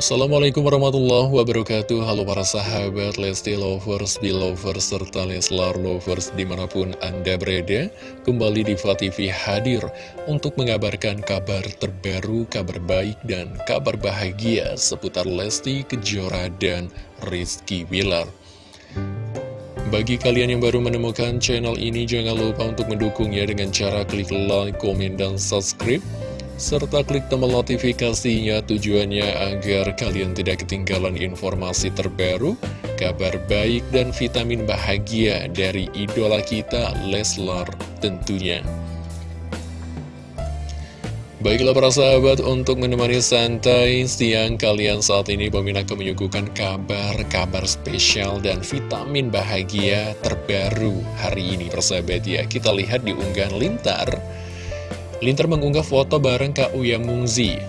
Assalamualaikum warahmatullahi wabarakatuh. Halo para sahabat Lesti Lovers, Belovers, serta Leslar Lovers di mana pun Anda berada Kembali di TV hadir untuk mengabarkan kabar terbaru, kabar baik dan kabar bahagia seputar Lesti Kejora dan Rizky Wilar bagi kalian yang baru menemukan channel ini, jangan lupa untuk mendukungnya dengan cara klik like, komen, dan subscribe serta klik tombol notifikasinya tujuannya agar kalian tidak ketinggalan informasi terbaru, kabar baik dan vitamin bahagia dari idola kita Leslar tentunya. Baiklah para sahabat, untuk menemani santai siang kalian saat ini Bang akan menyuguhkan kabar-kabar spesial dan vitamin bahagia terbaru hari ini persahabat ya. Kita lihat di unggahan lintar Linter mengunggah foto bareng Kak Uya Mungzi.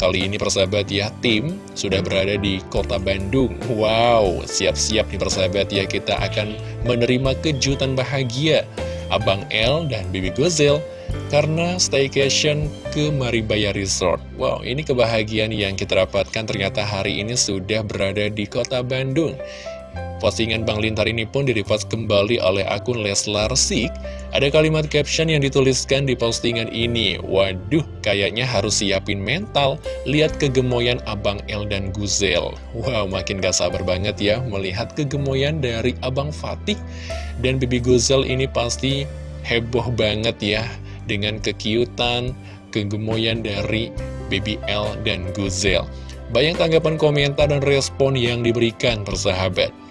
Kali ini persahabat ya, tim sudah berada di kota Bandung. Wow, siap-siap nih persahabat ya, kita akan menerima kejutan bahagia. Abang L dan Bibi Gozel karena staycation ke Maribaya Resort. Wow, ini kebahagiaan yang kita dapatkan ternyata hari ini sudah berada di kota Bandung. Postingan Bang Lintar ini pun direpost kembali oleh akun Leslar Sik. Ada kalimat caption yang dituliskan di postingan ini. Waduh, kayaknya harus siapin mental. Lihat kegemoyan Abang El dan Guzel. Wow, makin gak sabar banget ya melihat kegemoyan dari Abang Fatih. Dan Bibi Guzel ini pasti heboh banget ya. Dengan kekiutan, kegemoyan dari Baby L dan Guzel. Banyak tanggapan komentar dan respon yang diberikan persahabat.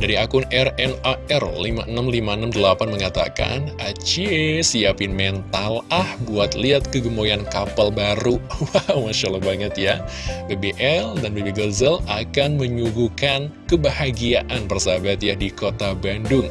Dari akun RNAR56568 mengatakan, Acie, siapin mental ah buat lihat kegemoyan kapal baru. Wow, Masya Allah banget ya. BBL dan BB Gozel akan menyuguhkan kebahagiaan persahabat ya di kota Bandung.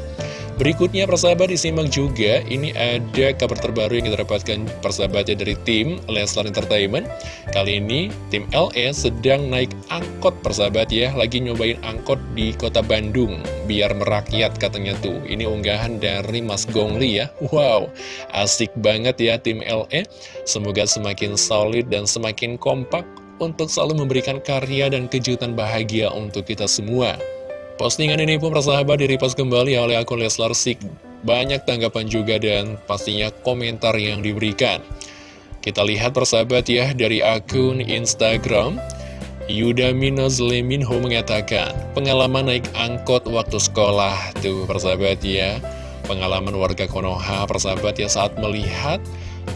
Berikutnya persahabat disimak juga Ini ada kabar terbaru yang kita dapatkan persahabatnya dari tim Leslar Entertainment. Kali ini tim LE sedang naik angkot persahabat ya. Lagi nyobain angkot di kota Bandung Biar merakyat katanya tuh. Ini unggahan dari Mas Gongli ya. Wow asik banget ya tim LE Semoga semakin solid dan semakin kompak Untuk selalu memberikan karya dan kejutan bahagia untuk kita semua Postingan ini pun persahabat direpost kembali oleh akun Leslar Sik. Banyak tanggapan juga dan pastinya komentar yang diberikan. Kita lihat persahabat ya dari akun Instagram. Yuda Minos Leminho mengatakan, pengalaman naik angkot waktu sekolah. Tuh persahabat ya, pengalaman warga Konoha persahabat ya saat melihat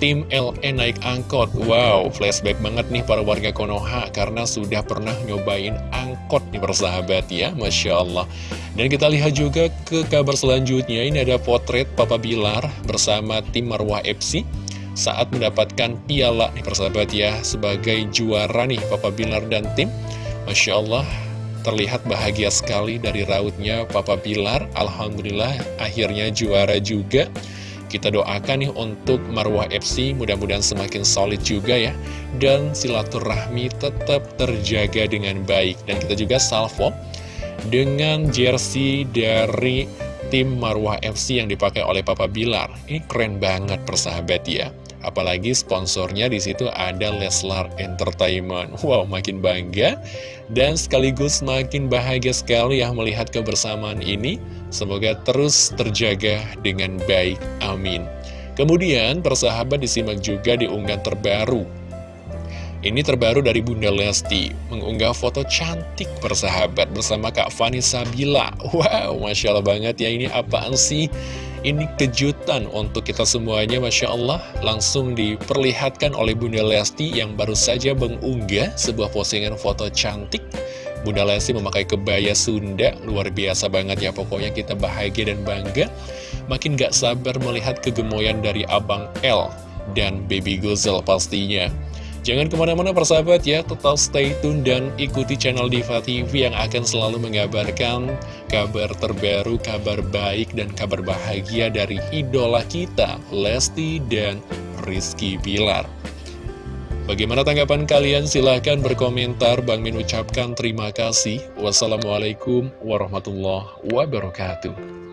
tim LE naik angkot. Wow, flashback banget nih para warga Konoha Karena sudah pernah nyobain angkot nih persahabat ya Masya Allah. Dan kita lihat juga ke kabar selanjutnya. Ini ada potret Papa Bilar bersama tim Marwah FC Saat mendapatkan piala nih persahabat ya Sebagai juara nih Papa Bilar dan tim. Masya Allah terlihat bahagia sekali dari rautnya Papa Bilar. Alhamdulillah akhirnya juara juga kita doakan nih untuk Marwah FC mudah-mudahan semakin solid juga ya. Dan silaturahmi tetap terjaga dengan baik. Dan kita juga salvo dengan jersey dari tim Marwah FC yang dipakai oleh Papa Bilar. Ini keren banget persahabat ya Apalagi sponsornya di situ ada Leslar Entertainment. Wow, makin bangga dan sekaligus makin bahagia sekali ya melihat kebersamaan ini. Semoga terus terjaga dengan baik. Amin. Kemudian persahabat disimak juga di unggahan terbaru. Ini terbaru dari Bunda Lesti, mengunggah foto cantik persahabat bersama Kak Fani Sabila. Wow, Masya Allah banget ya, ini apaan sih? Ini kejutan untuk kita semuanya Masya Allah. Langsung diperlihatkan oleh Bunda Lesti yang baru saja mengunggah sebuah postingan foto cantik. Bunda Lesti memakai kebaya Sunda. Luar biasa banget ya pokoknya kita bahagia dan bangga. Makin gak sabar melihat kegemoyan dari Abang L dan Baby Gozel pastinya Jangan ke mana-mana persahabat ya, tetap stay tune dan ikuti channel Diva TV yang akan selalu mengabarkan kabar terbaru, kabar baik, dan kabar bahagia dari idola kita, Lesti dan Rizky Bilar. Bagaimana tanggapan kalian? Silahkan berkomentar. Bang Min ucapkan terima kasih. Wassalamualaikum warahmatullahi wabarakatuh.